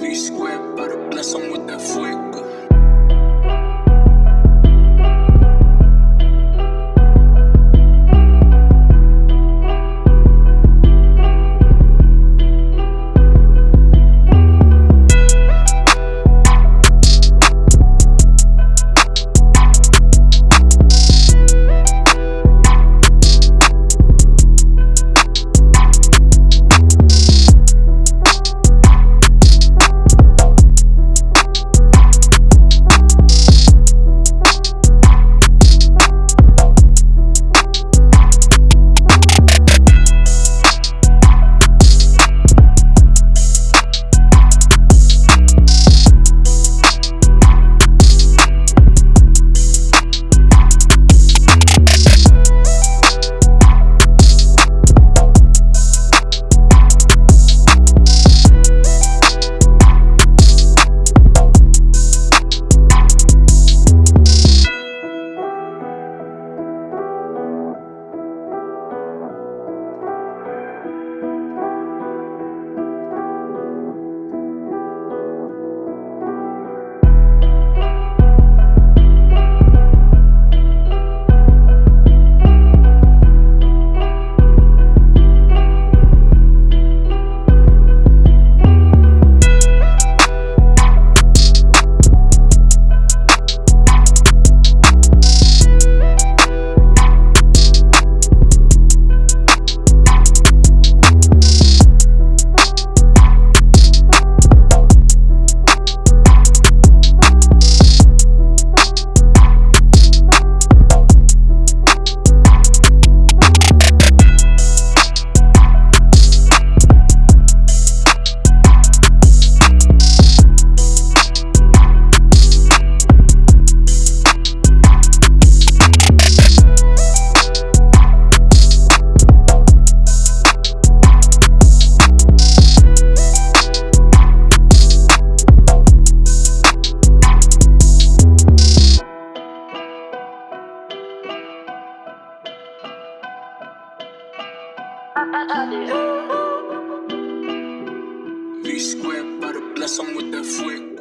Disque para V square, para bless them with that fuego.